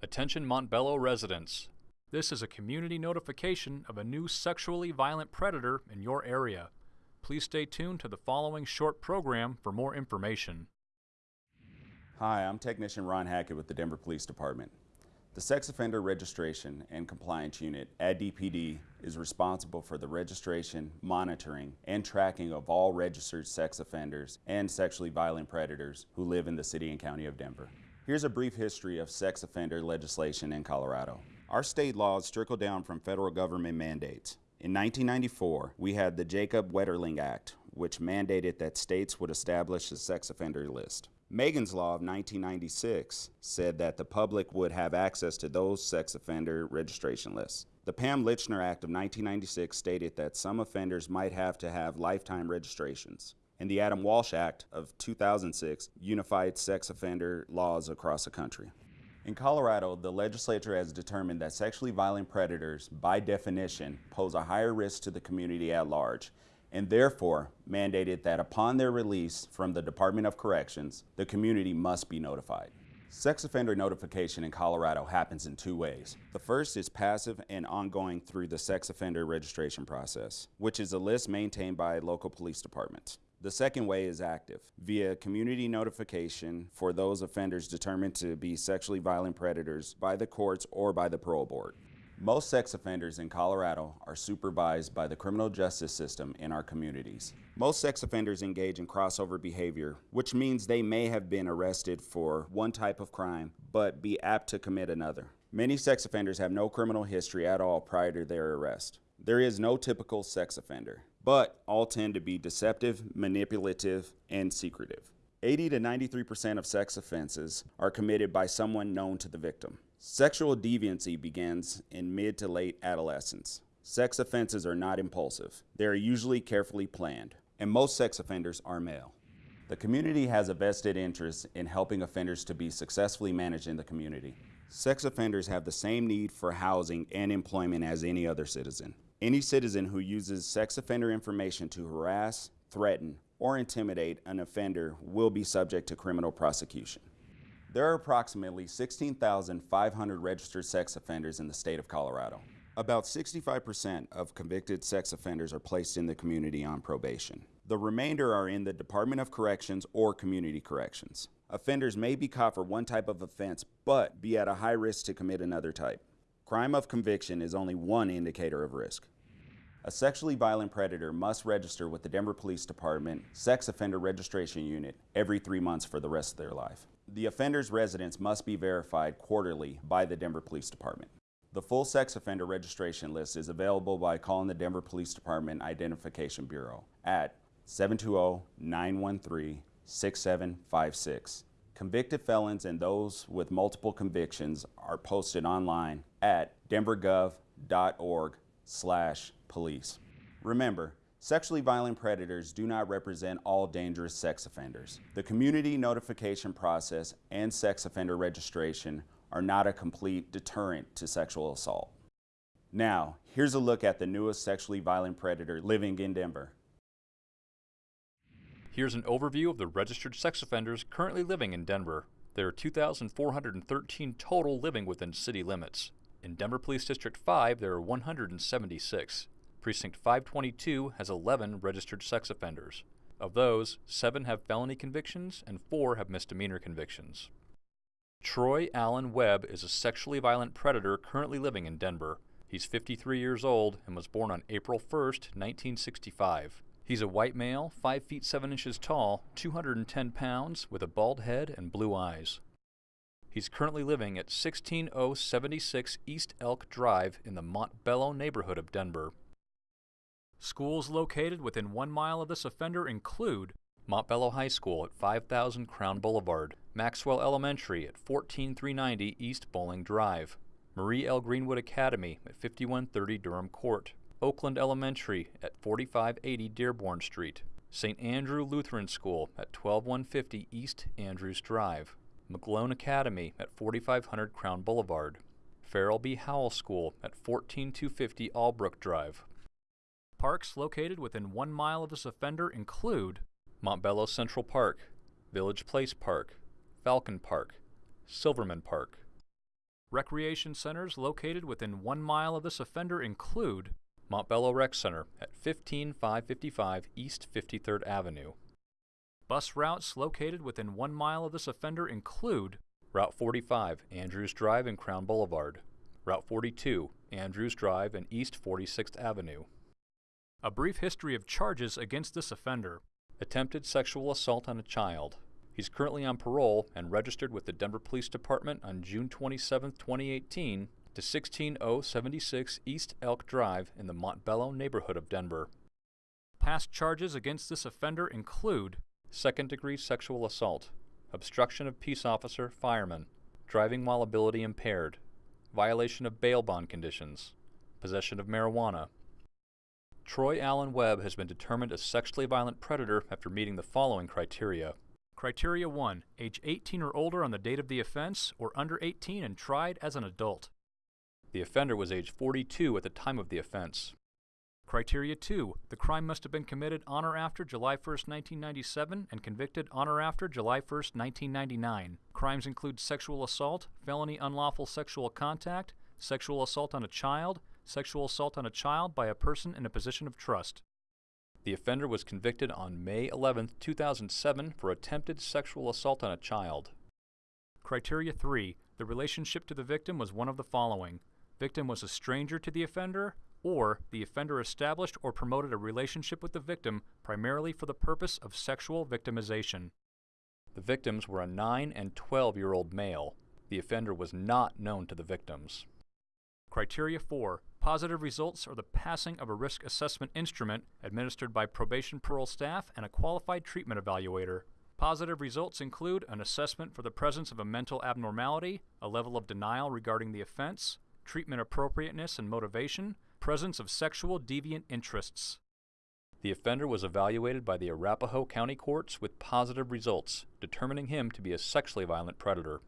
Attention Montbello residents. This is a community notification of a new sexually violent predator in your area. Please stay tuned to the following short program for more information. Hi, I'm Technician Ron Hackett with the Denver Police Department. The Sex Offender Registration and Compliance Unit at DPD is responsible for the registration, monitoring, and tracking of all registered sex offenders and sexually violent predators who live in the City and County of Denver. Here's a brief history of sex offender legislation in Colorado. Our state laws trickle down from federal government mandates. In 1994, we had the Jacob Wetterling Act, which mandated that states would establish a sex offender list. Megan's Law of 1996 said that the public would have access to those sex offender registration lists. The Pam Lychner Act of 1996 stated that some offenders might have to have lifetime registrations. And the Adam Walsh Act of 2006 unified sex offender laws across the country. In Colorado, the legislature has determined that sexually violent predators, by definition, pose a higher risk to the community at large and therefore mandated that upon their release from the Department of Corrections, the community must be notified. Sex offender notification in Colorado happens in two ways. The first is passive and ongoing through the sex offender registration process, which is a list maintained by local police departments. The second way is active, via community notification for those offenders determined to be sexually violent predators by the courts or by the parole board. Most sex offenders in Colorado are supervised by the criminal justice system in our communities. Most sex offenders engage in crossover behavior, which means they may have been arrested for one type of crime, but be apt to commit another. Many sex offenders have no criminal history at all prior to their arrest. There is no typical sex offender, but all tend to be deceptive, manipulative, and secretive. 80 to 93% of sex offenses are committed by someone known to the victim. Sexual deviancy begins in mid to late adolescence. Sex offenses are not impulsive. They are usually carefully planned, and most sex offenders are male. The community has a vested interest in helping offenders to be successfully managed in the community. Sex offenders have the same need for housing and employment as any other citizen. Any citizen who uses sex offender information to harass, threaten, or intimidate an offender will be subject to criminal prosecution. There are approximately 16,500 registered sex offenders in the state of Colorado. About 65% of convicted sex offenders are placed in the community on probation. The remainder are in the Department of Corrections or Community Corrections. Offenders may be caught for one type of offense, but be at a high risk to commit another type. Crime of conviction is only one indicator of risk. A sexually violent predator must register with the Denver Police Department Sex Offender Registration Unit every three months for the rest of their life. The offender's residence must be verified quarterly by the Denver Police Department. The full sex offender registration list is available by calling the Denver Police Department Identification Bureau at 720-913-6756. Convicted felons and those with multiple convictions are posted online at denvergov.org slash police. Remember, Sexually violent predators do not represent all dangerous sex offenders. The community notification process and sex offender registration are not a complete deterrent to sexual assault. Now, here's a look at the newest sexually violent predator living in Denver. Here's an overview of the registered sex offenders currently living in Denver. There are 2,413 total living within city limits. In Denver Police District 5, there are 176. Precinct 522 has 11 registered sex offenders. Of those, 7 have felony convictions and 4 have misdemeanor convictions. Troy Allen Webb is a sexually violent predator currently living in Denver. He's 53 years old and was born on April 1, 1965. He's a white male, 5 feet 7 inches tall, 210 pounds, with a bald head and blue eyes. He's currently living at 16076 East Elk Drive in the Montbello neighborhood of Denver. Schools located within one mile of this offender include Montbello High School at 5000 Crown Boulevard, Maxwell Elementary at 14390 East Bolling Drive, Marie L. Greenwood Academy at 5130 Durham Court, Oakland Elementary at 4580 Dearborn Street, St. Andrew Lutheran School at 12150 East Andrews Drive, McGlone Academy at 4500 Crown Boulevard, Farrell B. Howell School at 14250 Albrook Drive, Parks located within one mile of this offender include Montbello Central Park, Village Place Park, Falcon Park, Silverman Park, Recreation centers located within one mile of this offender include Montbello Rec Center at 15555 East 53rd Avenue. Bus routes located within one mile of this offender include Route 45, Andrews Drive and Crown Boulevard, Route 42, Andrews Drive and East 46th Avenue. A brief history of charges against this offender. Attempted sexual assault on a child. He's currently on parole and registered with the Denver Police Department on June 27, 2018 to 16076 East Elk Drive in the Montbello neighborhood of Denver. Past charges against this offender include second degree sexual assault, obstruction of peace officer, fireman, driving while ability impaired, violation of bail bond conditions, possession of marijuana. Troy Allen Webb has been determined a sexually violent predator after meeting the following criteria. Criteria 1. Age 18 or older on the date of the offense, or under 18 and tried as an adult. The offender was age 42 at the time of the offense. Criteria 2. The crime must have been committed on or after July 1, 1997 and convicted on or after July 1, 1999. Crimes include sexual assault, felony unlawful sexual contact, sexual assault on a child, sexual assault on a child by a person in a position of trust. The offender was convicted on May 11, 2007 for attempted sexual assault on a child. Criteria 3. The relationship to the victim was one of the following. Victim was a stranger to the offender, or the offender established or promoted a relationship with the victim primarily for the purpose of sexual victimization. The victims were a 9 and 12 year old male. The offender was not known to the victims. Criteria 4. Positive results are the passing of a risk assessment instrument administered by probation parole staff and a qualified treatment evaluator. Positive results include an assessment for the presence of a mental abnormality, a level of denial regarding the offense, treatment appropriateness and motivation, presence of sexual deviant interests. The offender was evaluated by the Arapahoe County Courts with positive results, determining him to be a sexually violent predator.